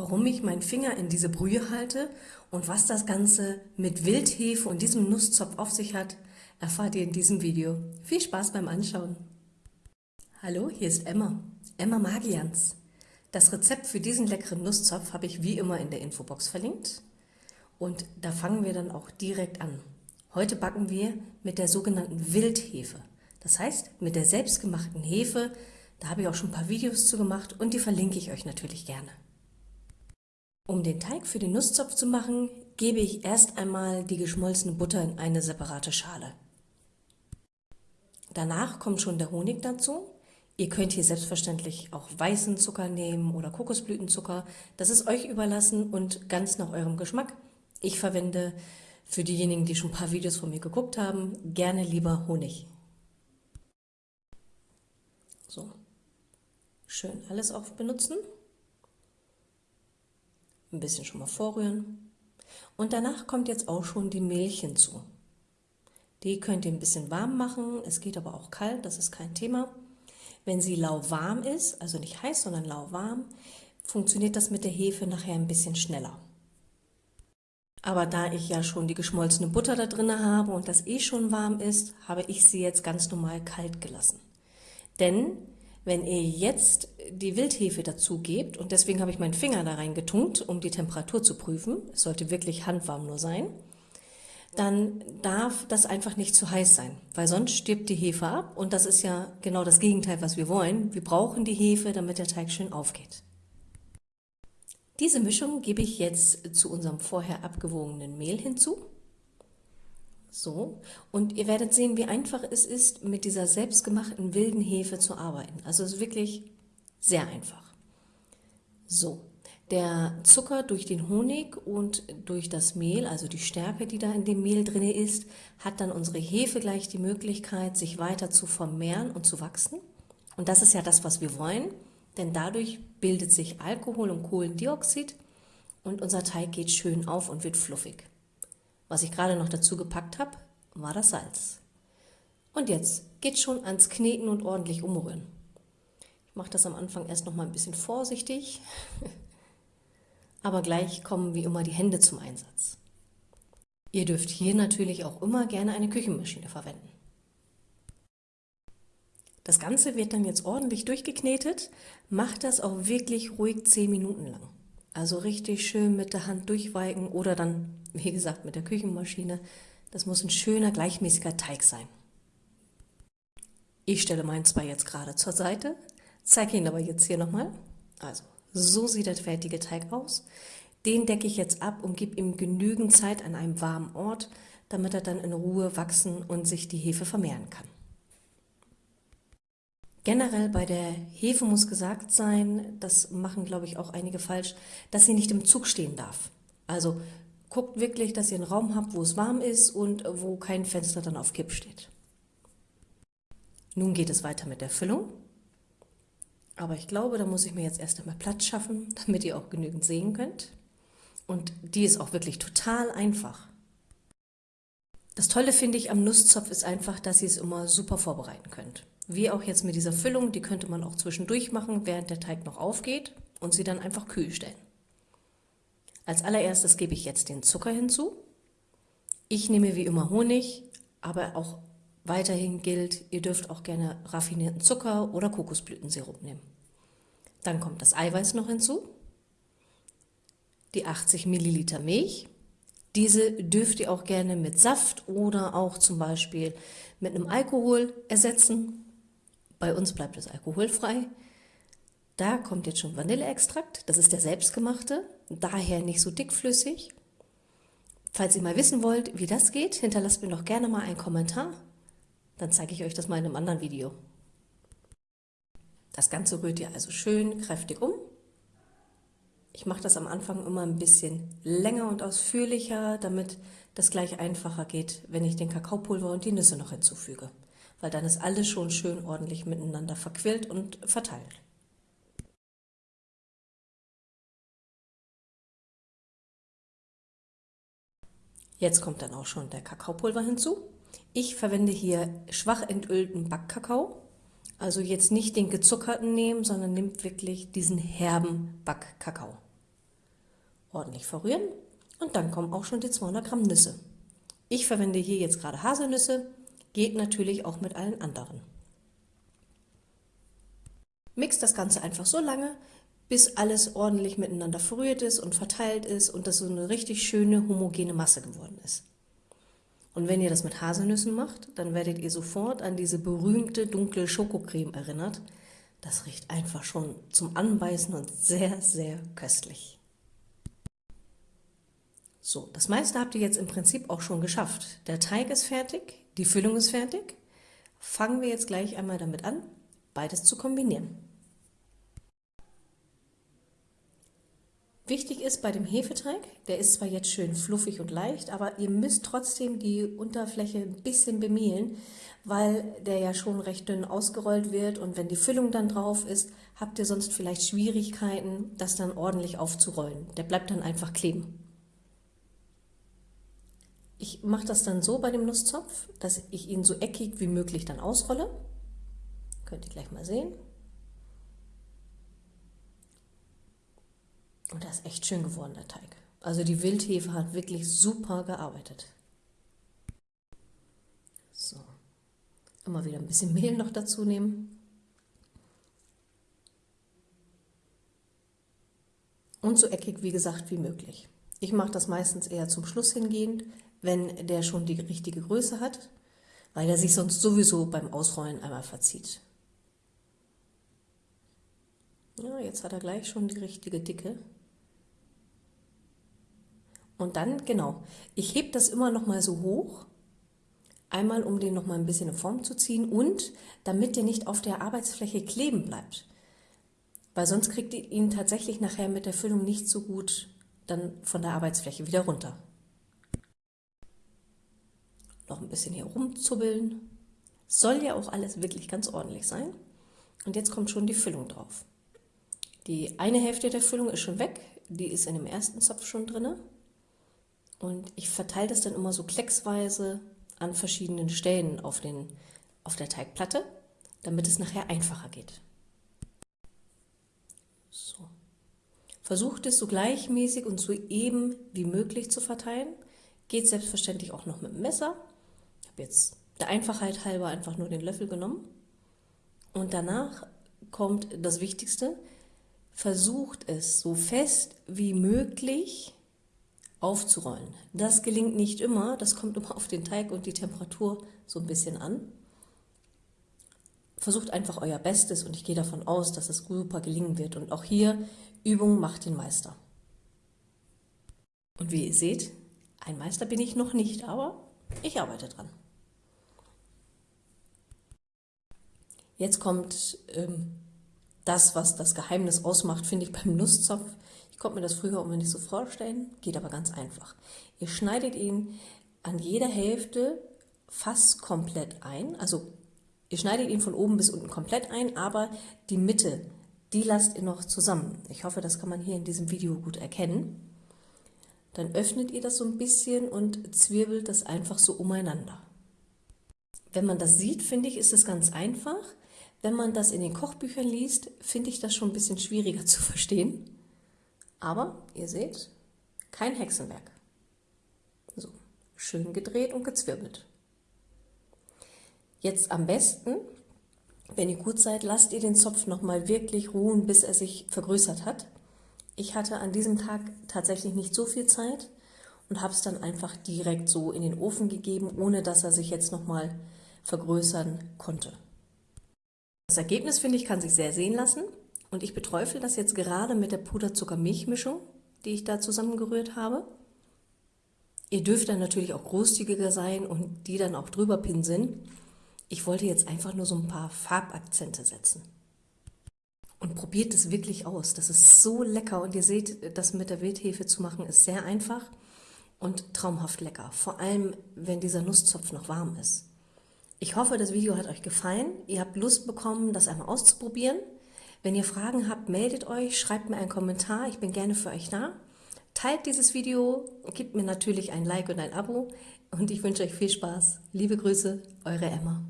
warum ich meinen Finger in diese Brühe halte und was das Ganze mit Wildhefe und diesem Nusszopf auf sich hat, erfahrt ihr in diesem Video. Viel Spaß beim Anschauen! Hallo, hier ist Emma, Emma Magians. Das Rezept für diesen leckeren Nusszopf habe ich wie immer in der Infobox verlinkt. Und da fangen wir dann auch direkt an. Heute backen wir mit der sogenannten Wildhefe. Das heißt, mit der selbstgemachten Hefe, da habe ich auch schon ein paar Videos zu gemacht und die verlinke ich euch natürlich gerne. Um den Teig für den Nusszopf zu machen, gebe ich erst einmal die geschmolzene Butter in eine separate Schale. Danach kommt schon der Honig dazu. Ihr könnt hier selbstverständlich auch weißen Zucker nehmen oder Kokosblütenzucker. Das ist euch überlassen und ganz nach eurem Geschmack. Ich verwende für diejenigen, die schon ein paar Videos von mir geguckt haben, gerne lieber Honig. So, schön alles auf benutzen ein bisschen schon mal vorrühren. Und danach kommt jetzt auch schon die Milch hinzu. Die könnt ihr ein bisschen warm machen, es geht aber auch kalt, das ist kein Thema. Wenn sie lauwarm ist, also nicht heiß, sondern lauwarm, funktioniert das mit der Hefe nachher ein bisschen schneller. Aber da ich ja schon die geschmolzene Butter da drin habe und das eh schon warm ist, habe ich sie jetzt ganz normal kalt gelassen. Denn wenn ihr jetzt die Wildhefe dazu gebt, und deswegen habe ich meinen Finger da reingetunkt, um die Temperatur zu prüfen, es sollte wirklich handwarm nur sein, dann darf das einfach nicht zu heiß sein, weil sonst stirbt die Hefe ab und das ist ja genau das Gegenteil, was wir wollen. Wir brauchen die Hefe, damit der Teig schön aufgeht. Diese Mischung gebe ich jetzt zu unserem vorher abgewogenen Mehl hinzu. So, und ihr werdet sehen, wie einfach es ist, mit dieser selbstgemachten wilden Hefe zu arbeiten. Also es ist wirklich sehr einfach. So, der Zucker durch den Honig und durch das Mehl, also die Stärke, die da in dem Mehl drin ist, hat dann unsere Hefe gleich die Möglichkeit, sich weiter zu vermehren und zu wachsen. Und das ist ja das, was wir wollen, denn dadurch bildet sich Alkohol und Kohlendioxid und unser Teig geht schön auf und wird fluffig. Was ich gerade noch dazu gepackt habe, war das Salz. Und jetzt geht schon ans Kneten und ordentlich umrühren. Ich mache das am Anfang erst noch mal ein bisschen vorsichtig, aber gleich kommen wie immer die Hände zum Einsatz. Ihr dürft hier natürlich auch immer gerne eine Küchenmaschine verwenden. Das Ganze wird dann jetzt ordentlich durchgeknetet. Macht das auch wirklich ruhig 10 Minuten lang. Also richtig schön mit der Hand durchweiken oder dann, wie gesagt, mit der Küchenmaschine. Das muss ein schöner, gleichmäßiger Teig sein. Ich stelle meinen zwar jetzt gerade zur Seite, zeige ihn aber jetzt hier nochmal. Also, so sieht der fertige Teig aus. Den decke ich jetzt ab und gebe ihm genügend Zeit an einem warmen Ort, damit er dann in Ruhe wachsen und sich die Hefe vermehren kann. Generell bei der Hefe muss gesagt sein, das machen glaube ich auch einige falsch, dass sie nicht im Zug stehen darf. Also guckt wirklich, dass ihr einen Raum habt, wo es warm ist und wo kein Fenster dann auf Kipp steht. Nun geht es weiter mit der Füllung. Aber ich glaube, da muss ich mir jetzt erst einmal Platz schaffen, damit ihr auch genügend sehen könnt. Und die ist auch wirklich total einfach. Das Tolle finde ich am Nusszopf ist einfach, dass ihr es immer super vorbereiten könnt. Wie auch jetzt mit dieser Füllung, die könnte man auch zwischendurch machen, während der Teig noch aufgeht und sie dann einfach kühl stellen. Als allererstes gebe ich jetzt den Zucker hinzu. Ich nehme wie immer Honig, aber auch weiterhin gilt, ihr dürft auch gerne raffinierten Zucker oder Kokosblütensirup nehmen. Dann kommt das Eiweiß noch hinzu, die 80 Milliliter Milch. Diese dürft ihr auch gerne mit Saft oder auch zum Beispiel mit einem Alkohol ersetzen. Bei uns bleibt es alkoholfrei. Da kommt jetzt schon Vanilleextrakt, das ist der selbstgemachte, daher nicht so dickflüssig. Falls ihr mal wissen wollt, wie das geht, hinterlasst mir doch gerne mal einen Kommentar, dann zeige ich euch das mal in einem anderen Video. Das Ganze rührt ihr also schön kräftig um. Ich mache das am Anfang immer ein bisschen länger und ausführlicher, damit das gleich einfacher geht, wenn ich den Kakaopulver und die Nüsse noch hinzufüge weil dann ist alles schon schön ordentlich miteinander verquillt und verteilt. Jetzt kommt dann auch schon der Kakaopulver hinzu. Ich verwende hier schwach entölten Backkakao. Also jetzt nicht den gezuckerten nehmen, sondern nimmt wirklich diesen herben Backkakao. Ordentlich verrühren und dann kommen auch schon die 200 Gramm Nüsse. Ich verwende hier jetzt gerade Haselnüsse, geht natürlich auch mit allen anderen. Mix das Ganze einfach so lange, bis alles ordentlich miteinander verrührt ist und verteilt ist und das so eine richtig schöne homogene Masse geworden ist. Und wenn ihr das mit Haselnüssen macht, dann werdet ihr sofort an diese berühmte dunkle Schokocreme erinnert. Das riecht einfach schon zum Anbeißen und sehr, sehr köstlich. So, das meiste habt ihr jetzt im Prinzip auch schon geschafft. Der Teig ist fertig, die Füllung ist fertig. Fangen wir jetzt gleich einmal damit an, beides zu kombinieren. Wichtig ist bei dem Hefeteig, der ist zwar jetzt schön fluffig und leicht, aber ihr müsst trotzdem die Unterfläche ein bisschen bemehlen, weil der ja schon recht dünn ausgerollt wird und wenn die Füllung dann drauf ist, habt ihr sonst vielleicht Schwierigkeiten, das dann ordentlich aufzurollen. Der bleibt dann einfach kleben. Ich mache das dann so bei dem Nusszopf, dass ich ihn so eckig wie möglich dann ausrolle. Könnt ihr gleich mal sehen. Und das ist echt schön geworden, der Teig. Also die Wildhefe hat wirklich super gearbeitet. So, immer wieder ein bisschen Mehl noch dazu nehmen. Und so eckig, wie gesagt, wie möglich. Ich mache das meistens eher zum Schluss hingehend, wenn der schon die richtige Größe hat, weil er sich sonst sowieso beim Ausrollen einmal verzieht. Ja, jetzt hat er gleich schon die richtige Dicke. Und dann, genau, ich hebe das immer noch mal so hoch, einmal um den noch mal ein bisschen in Form zu ziehen und damit der nicht auf der Arbeitsfläche kleben bleibt. Weil sonst kriegt ihr ihn tatsächlich nachher mit der Füllung nicht so gut dann von der Arbeitsfläche wieder runter. Noch ein bisschen hier rumzubbeln. Soll ja auch alles wirklich ganz ordentlich sein. Und jetzt kommt schon die Füllung drauf. Die eine Hälfte der Füllung ist schon weg, die ist in dem ersten Zopf schon drinne. Und ich verteile das dann immer so klecksweise an verschiedenen Stellen auf, den, auf der Teigplatte, damit es nachher einfacher geht. So. Versucht es so gleichmäßig und so eben wie möglich zu verteilen. Geht selbstverständlich auch noch mit dem Messer. Ich habe jetzt der Einfachheit halber einfach nur den Löffel genommen. Und danach kommt das Wichtigste. Versucht es so fest wie möglich aufzurollen. Das gelingt nicht immer, das kommt immer auf den Teig und die Temperatur so ein bisschen an. Versucht einfach euer Bestes und ich gehe davon aus, dass es super gelingen wird. Und auch hier, Übung macht den Meister. Und wie ihr seht, ein Meister bin ich noch nicht, aber ich arbeite dran. Jetzt kommt ähm, das, was das Geheimnis ausmacht, finde ich beim Nusszopf konnte mir das früher immer nicht so vorstellen, geht aber ganz einfach. Ihr schneidet ihn an jeder Hälfte fast komplett ein, also ihr schneidet ihn von oben bis unten komplett ein, aber die Mitte, die lasst ihr noch zusammen. Ich hoffe, das kann man hier in diesem Video gut erkennen. Dann öffnet ihr das so ein bisschen und zwirbelt das einfach so umeinander. Wenn man das sieht, finde ich, ist es ganz einfach. Wenn man das in den Kochbüchern liest, finde ich das schon ein bisschen schwieriger zu verstehen. Aber ihr seht, kein Hexenwerk. So, schön gedreht und gezwirbelt. Jetzt am besten, wenn ihr gut seid, lasst ihr den Zopf nochmal wirklich ruhen, bis er sich vergrößert hat. Ich hatte an diesem Tag tatsächlich nicht so viel Zeit und habe es dann einfach direkt so in den Ofen gegeben, ohne dass er sich jetzt nochmal vergrößern konnte. Das Ergebnis, finde ich, kann sich sehr sehen lassen. Und ich beträufel das jetzt gerade mit der Puderzucker-Milchmischung, die ich da zusammengerührt habe. Ihr dürft dann natürlich auch großzügiger sein und die dann auch drüber pinseln. Ich wollte jetzt einfach nur so ein paar Farbakzente setzen. Und probiert es wirklich aus. Das ist so lecker und ihr seht, das mit der Wildhefe zu machen ist sehr einfach und traumhaft lecker. Vor allem, wenn dieser Nusszopf noch warm ist. Ich hoffe, das Video hat euch gefallen. Ihr habt Lust bekommen, das einmal auszuprobieren. Wenn ihr Fragen habt, meldet euch, schreibt mir einen Kommentar, ich bin gerne für euch da. Teilt dieses Video, gebt mir natürlich ein Like und ein Abo und ich wünsche euch viel Spaß. Liebe Grüße, eure Emma.